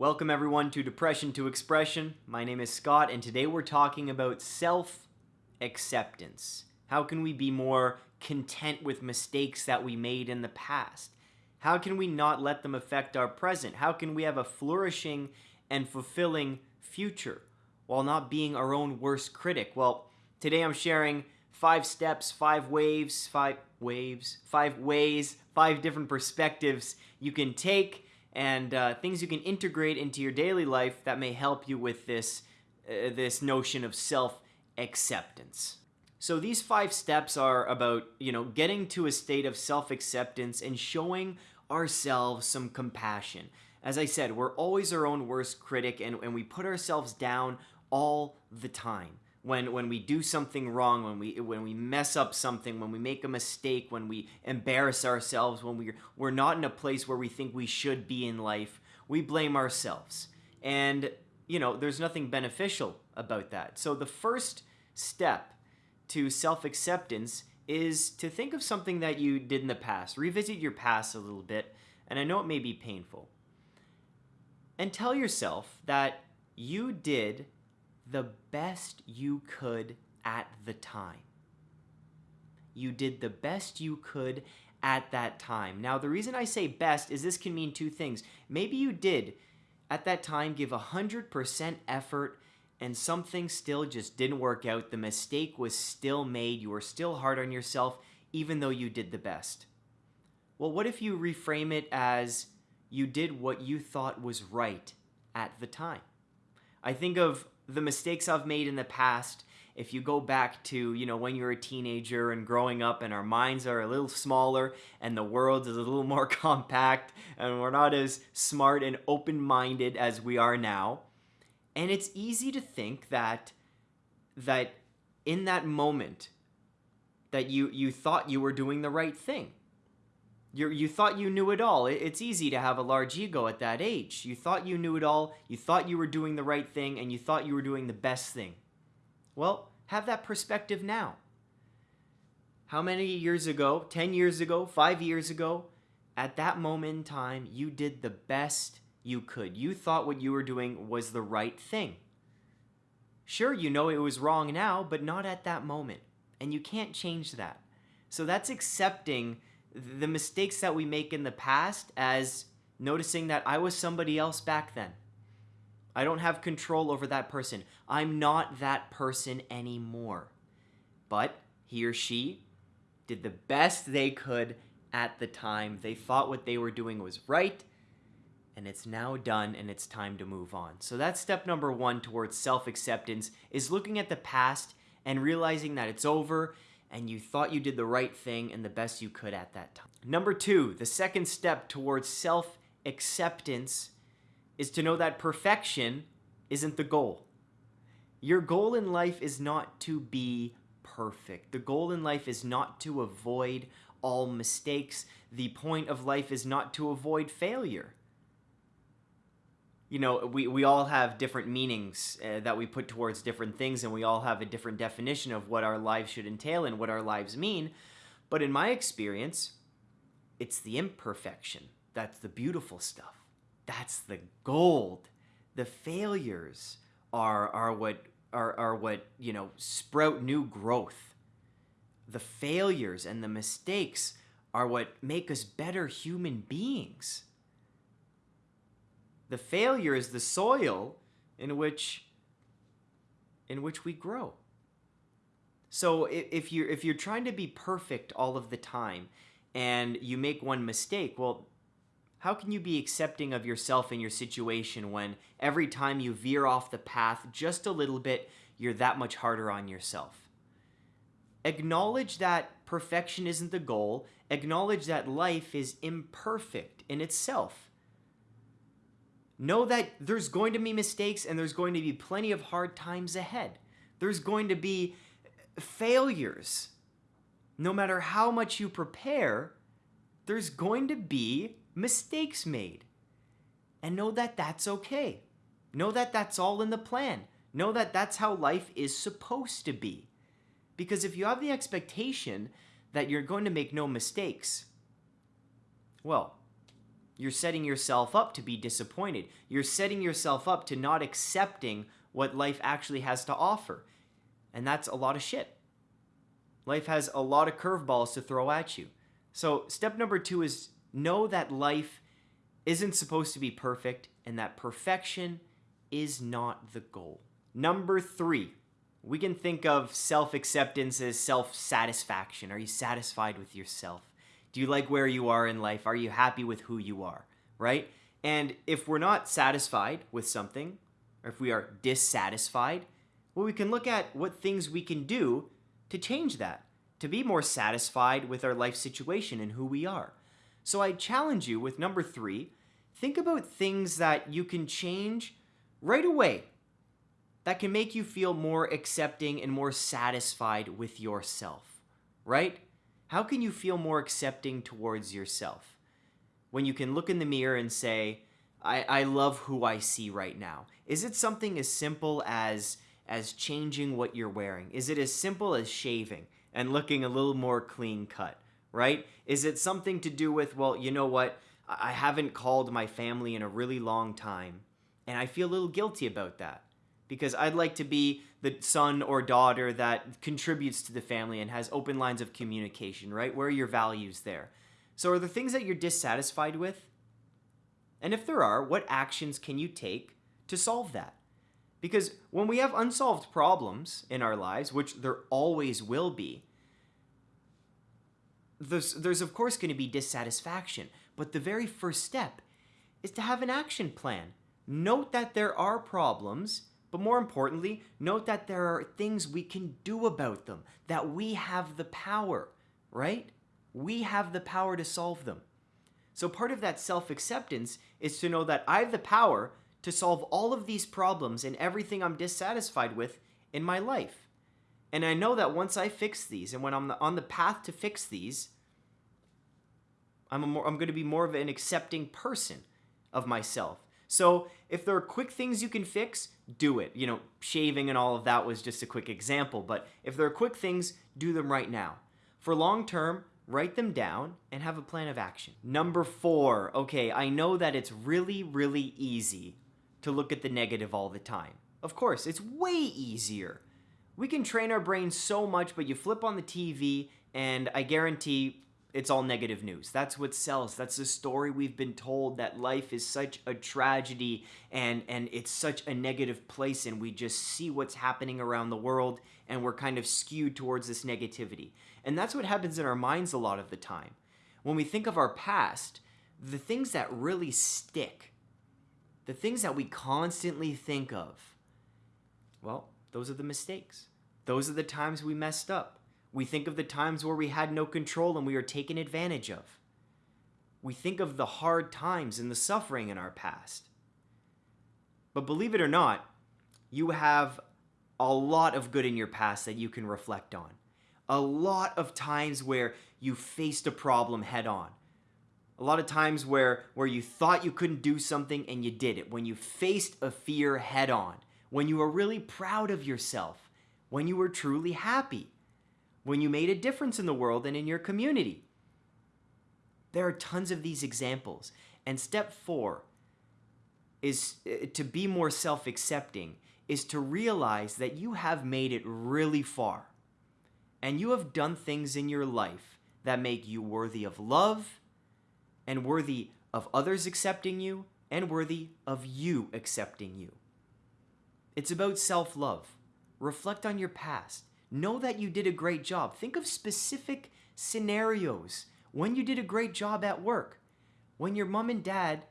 Welcome everyone to Depression to Expression. My name is Scott, and today we're talking about self acceptance. How can we be more content with mistakes that we made in the past? How can we not let them affect our present? How can we have a flourishing and fulfilling future while not being our own worst critic? Well, today I'm sharing five steps, five waves, five waves, five ways, five different perspectives you can take and uh, things you can integrate into your daily life that may help you with this uh, this notion of self acceptance. So these five steps are about, you know, getting to a state of self-acceptance and showing ourselves some compassion. As I said, we're always our own worst critic and, and we put ourselves down all the time when when we do something wrong, when we when we mess up something, when we make a mistake, when we embarrass ourselves, when we we're not in a place where we think we should be in life, we blame ourselves. And you know, there's nothing beneficial about that. So the first step to self-acceptance is to think of something that you did in the past. Revisit your past a little bit, and I know it may be painful. And tell yourself that you did the best you could at the time. You did the best you could at that time. Now, the reason I say best is this can mean two things. Maybe you did at that time give 100% effort and something still just didn't work out. The mistake was still made. You were still hard on yourself, even though you did the best. Well, what if you reframe it as you did what you thought was right at the time? I think of the mistakes I've made in the past, if you go back to, you know, when you're a teenager and growing up and our minds are a little smaller and the world is a little more compact and we're not as smart and open-minded as we are now. And it's easy to think that that in that moment that you you thought you were doing the right thing you you thought you knew it all. it's easy to have a large ego at that age. You thought you knew it all, you thought you were doing the right thing, and you thought you were doing the best thing. Well, have that perspective now. How many years ago, 10 years ago, 5 years ago, at that moment in time, you did the best you could. You thought what you were doing was the right thing. Sure, you know it was wrong now, but not at that moment. And you can't change that. So that's accepting the mistakes that we make in the past as noticing that I was somebody else back then. I don't have control over that person. I'm not that person anymore. But he or she did the best they could at the time. They thought what they were doing was right, and it's now done and it's time to move on. So that's step number one towards self-acceptance is looking at the past and realizing that it's over and you thought you did the right thing and the best you could at that time. Number two, the second step towards self acceptance is to know that perfection isn't the goal. Your goal in life is not to be perfect. The goal in life is not to avoid all mistakes. The point of life is not to avoid failure you know, we, we all have different meanings uh, that we put towards different things, and we all have a different definition of what our lives should entail and what our lives mean. But in my experience, it's the imperfection that's the beautiful stuff. That's the gold. The failures are are what are, are what you know sprout new growth. The failures and the mistakes are what make us better human beings. The failure is the soil in which in which we grow. So if you're if you're trying to be perfect all of the time and you make one mistake, well, how can you be accepting of yourself and your situation when every time you veer off the path just a little bit, you're that much harder on yourself? Acknowledge that perfection isn't the goal. Acknowledge that life is imperfect in itself. Know that there's going to be mistakes and there's going to be plenty of hard times ahead. There's going to be failures. No matter how much you prepare, there's going to be mistakes made. And know that that's okay. Know that that's all in the plan. Know that that's how life is supposed to be. Because if you have the expectation that you're going to make no mistakes, well, you're setting yourself up to be disappointed. You're setting yourself up to not accepting what life actually has to offer. And that's a lot of shit. Life has a lot of curveballs to throw at you. So, step number two is know that life isn't supposed to be perfect and that perfection is not the goal. Number three, we can think of self acceptance as self satisfaction. Are you satisfied with yourself? Do you like where you are in life? Are you happy with who you are? Right? And if we're not satisfied with something, or if we are dissatisfied, well, we can look at what things we can do to change that, to be more satisfied with our life situation and who we are. So I challenge you with number three think about things that you can change right away that can make you feel more accepting and more satisfied with yourself, right? How can you feel more accepting towards yourself? When you can look in the mirror and say, I, I love who I see right now. Is it something as simple as as changing what you're wearing? Is it as simple as shaving and looking a little more clean cut, right? Is it something to do with, well, you know what? I haven't called my family in a really long time, and I feel a little guilty about that because I'd like to be the son or daughter that contributes to the family and has open lines of communication, right? Where are your values there? So, are the things that you're dissatisfied with? And if there are, what actions can you take to solve that? Because when we have unsolved problems in our lives, which there always will be, there's, there's of course going to be dissatisfaction. But the very first step is to have an action plan. Note that there are problems but more importantly, note that there are things we can do about them, that we have the power, right? We have the power to solve them. So part of that self acceptance is to know that I have the power to solve all of these problems and everything I'm dissatisfied with in my life. And I know that once I fix these and when I'm on the path to fix these, I'm, more, I'm going to be more of an accepting person of myself. So if there are quick things you can fix, do it. You know, shaving and all of that was just a quick example, but if there are quick things, do them right now. For long term, write them down and have a plan of action. Number four, okay, I know that it's really, really easy to look at the negative all the time. Of course, it's way easier. We can train our brains so much, but you flip on the TV, and I guarantee it's all negative news. That's what sells. That's the story we've been told that life is such a tragedy and and it's such a negative place and we just see what's happening around the world and we're kind of skewed towards this negativity. And that's what happens in our minds a lot of the time. When we think of our past, the things that really stick, the things that we constantly think of, well, those are the mistakes. Those are the times we messed up. We think of the times where we had no control and we were taken advantage of. We think of the hard times and the suffering in our past. But believe it or not, you have a lot of good in your past that you can reflect on. A lot of times where you faced a problem head on. A lot of times where, where you thought you couldn't do something and you did it. When you faced a fear head on. When you were really proud of yourself. When you were truly happy when you made a difference in the world and in your community. There are tons of these examples. And step four is uh, to be more self accepting, is to realize that you have made it really far. And you have done things in your life that make you worthy of love and worthy of others accepting you and worthy of you accepting you. It's about self love. Reflect on your past. Know that you did a great job. Think of specific scenarios when you did a great job at work, when your mom and dad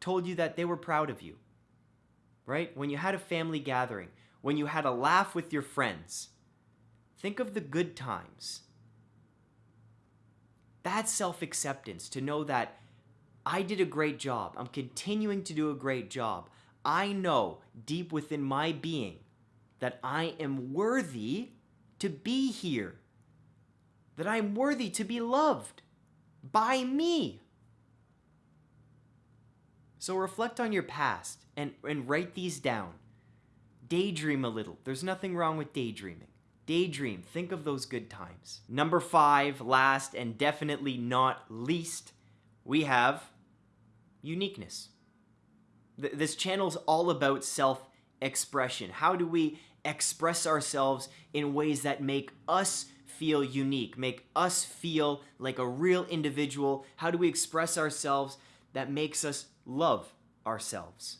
told you that they were proud of you, right? When you had a family gathering, when you had a laugh with your friends. Think of the good times. That's self acceptance to know that I did a great job. I'm continuing to do a great job. I know deep within my being that I am worthy to be here, that I am worthy to be loved by me. So reflect on your past and, and write these down. Daydream a little. There's nothing wrong with daydreaming. Daydream. Think of those good times. Number five, last and definitely not least, we have uniqueness. Th- this channel's all about self expression. How do we express ourselves in ways that make us feel unique, make us feel like a real individual? How do we express ourselves that makes us love ourselves?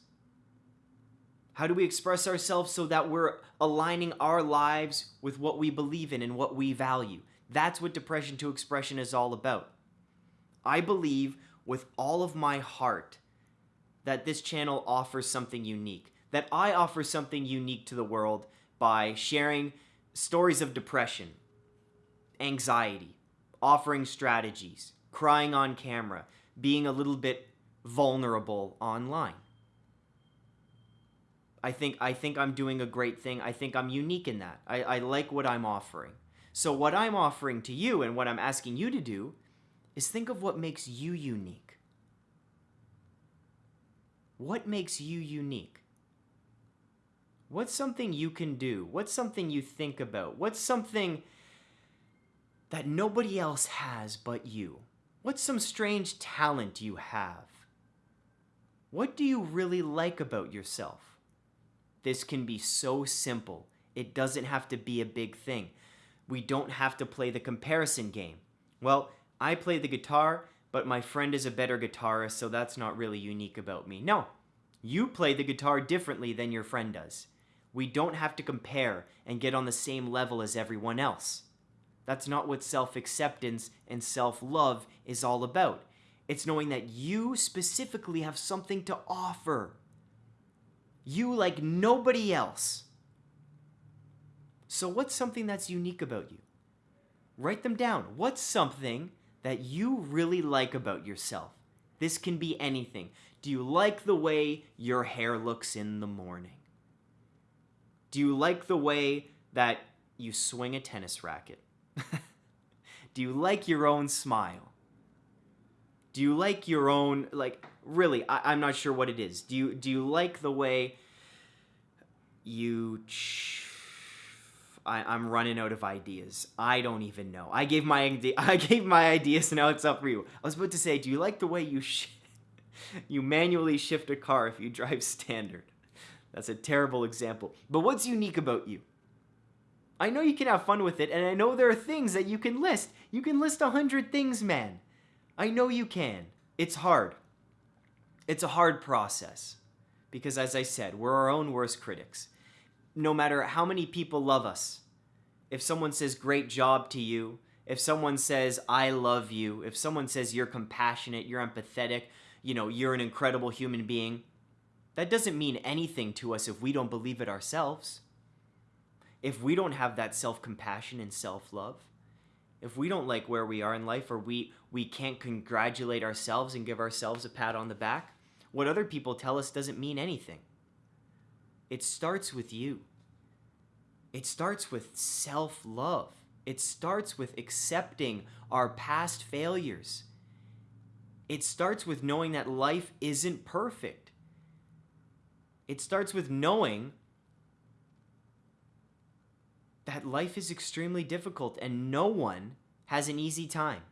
How do we express ourselves so that we're aligning our lives with what we believe in and what we value? That's what Depression to Expression is all about. I believe with all of my heart that this channel offers something unique, that I offer something unique to the world by sharing stories of depression, anxiety, offering strategies, crying on camera, being a little bit vulnerable online. I think I think I'm doing a great thing. I think I'm unique in that. I, I like what I'm offering. So what I'm offering to you and what I'm asking you to do is think of what makes you unique. What makes you unique? What's something you can do? What's something you think about? What's something that nobody else has but you? What's some strange talent you have? What do you really like about yourself? This can be so simple. It doesn't have to be a big thing. We don't have to play the comparison game. Well, I play the guitar, but my friend is a better guitarist, so that's not really unique about me. No, you play the guitar differently than your friend does. We don't have to compare and get on the same level as everyone else. That's not what self acceptance and self love is all about. It's knowing that you specifically have something to offer. You like nobody else. So, what's something that's unique about you? Write them down. What's something that you really like about yourself? This can be anything. Do you like the way your hair looks in the morning? Do you like the way that you swing a tennis racket? Do you like your own smile? Do you like your own like really I, am not sure what it is. Do you do you like the way you ch- I, am running out of ideas. I don't even know. I gave my I gave my ideas. Now it's up for you. I was about to say, do you like the way you sh- you manually shift a car if you drive standard? That's a terrible example. But what's unique about you? I know you can have fun with it, and I know there are things that you can list. You can list a hundred things, man. I know you can. It's hard. It's a hard process. Because as I said, we're our own worst critics. No matter how many people love us, if someone says great job to you, if someone says I love you, if someone says you're compassionate, you're empathetic, you know, you're an incredible human being, that doesn't mean anything to us if we don't believe it ourselves. If we don't have that self compassion and self love, if we don't like where we are in life or we, we can't congratulate ourselves and give ourselves a pat on the back, what other people tell us doesn't mean anything. It starts with you. It starts with self love. It starts with accepting our past failures. It starts with knowing that life isn't perfect. It starts with knowing that life is extremely difficult and no one has an easy time.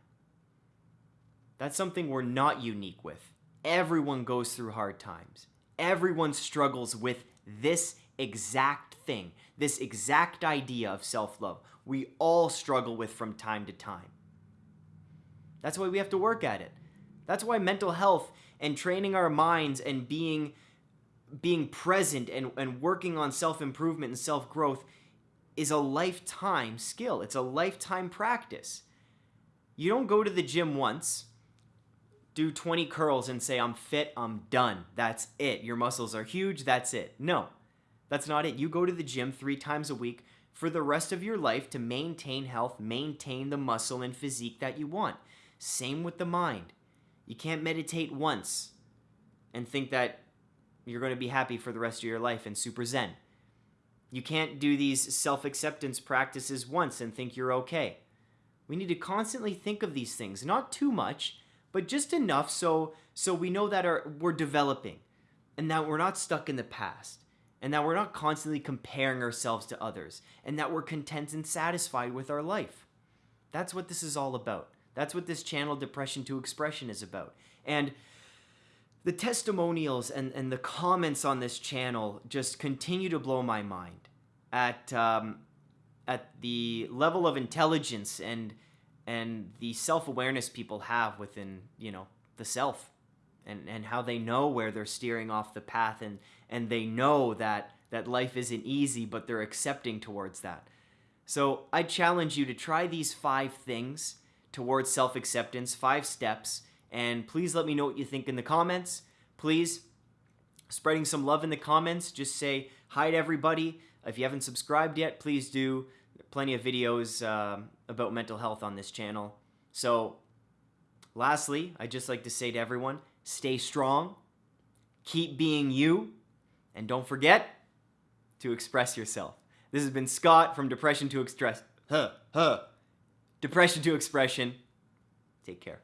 That's something we're not unique with. Everyone goes through hard times. Everyone struggles with this exact thing, this exact idea of self love. We all struggle with from time to time. That's why we have to work at it. That's why mental health and training our minds and being being present and, and working on self improvement and self growth is a lifetime skill. It's a lifetime practice. You don't go to the gym once, do 20 curls, and say, I'm fit, I'm done. That's it. Your muscles are huge, that's it. No, that's not it. You go to the gym three times a week for the rest of your life to maintain health, maintain the muscle and physique that you want. Same with the mind. You can't meditate once and think that you're going to be happy for the rest of your life and super zen. You can't do these self acceptance practices once and think you're okay. We need to constantly think of these things, not too much, but just enough so so we know that our, we're developing and that we're not stuck in the past and that we're not constantly comparing ourselves to others and that we're content and satisfied with our life. That's what this is all about. That's what this channel Depression to Expression is about. And the testimonials and, and the comments on this channel just continue to blow my mind at um, at the level of intelligence and and the self-awareness people have within you know the self and and how they know where they're steering off the path and and they know that that life isn't easy but they're accepting towards that. So i challenge you to try these five things towards self-acceptance five steps and please let me know what you think in the comments. Please, spreading some love in the comments. Just say hi to everybody. If you haven't subscribed yet, please do. Plenty of videos uh, about mental health on this channel. So, lastly, I'd just like to say to everyone stay strong, keep being you, and don't forget to express yourself. This has been Scott from Depression to Express. Huh, huh. Depression to Expression. Take care.